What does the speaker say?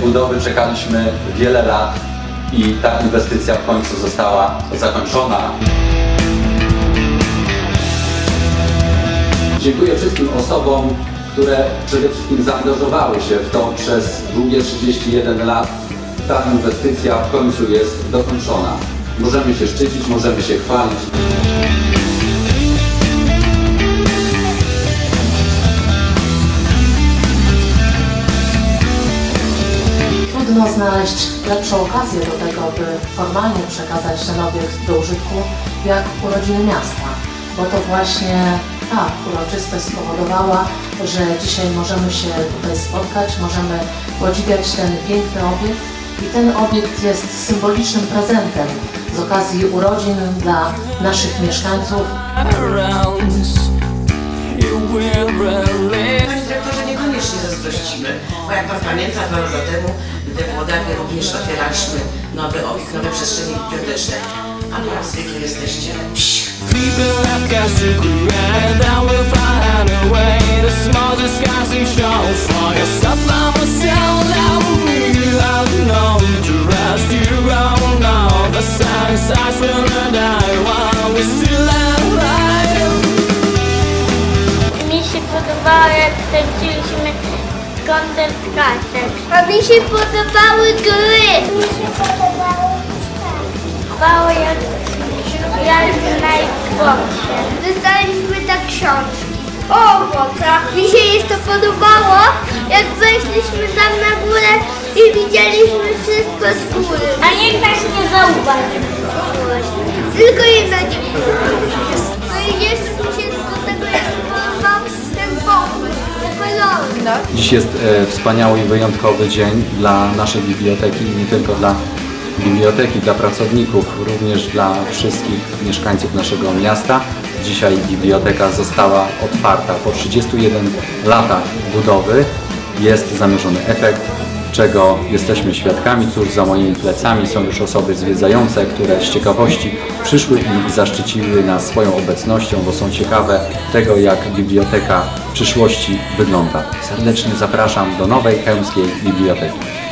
budowy czekaliśmy wiele lat i ta inwestycja w końcu została zakończona. Dziękuję wszystkim osobom, które przede wszystkim zaangażowały się w to przez długie 31 lat. Ta inwestycja w końcu jest dokończona. Możemy się szczycić, możemy się chwalić. Trudno znaleźć lepszą okazję do tego, by formalnie przekazać ten obiekt do użytku, jak urodziny miasta. Bo to właśnie ta uroczystość spowodowała, że dzisiaj możemy się tutaj spotkać, możemy podziwiać ten piękny obiekt i ten obiekt jest symbolicznym prezentem z okazji urodzin dla naszych mieszkańców. Panie dyrektorze, niekoniecznie zazdrościmy, bo jak Pan pamięta, dwa lata temu w Włodawie również otwieraliśmy obiekt, nowe przestrzenie biblioteczne, a Wy jak zwykle jesteście. People have got to create I will find a way disguising koncert kasek. A mi się podobały gry. Mi się podobały Podobało jak ja na Xboxie. Dostaliśmy tak książki o owocach. Mi się jeszcze podobało, jak weszliśmy tam na górę i widzieliśmy wszystko z góry. A niech nas nie zauważy. Tylko jedna nie Dziś jest e, wspaniały i wyjątkowy dzień dla naszej biblioteki i nie tylko dla biblioteki, dla pracowników, również dla wszystkich mieszkańców naszego miasta. Dzisiaj biblioteka została otwarta. Po 31 latach budowy jest zamierzony efekt, czego jesteśmy świadkami. Cóż, za moimi plecami są już osoby zwiedzające, które z ciekawości przyszły i zaszczyciły nas swoją obecnością, bo są ciekawe tego, jak biblioteka przyszłości wygląda. Serdecznie zapraszam do nowej chełmskiej biblioteki.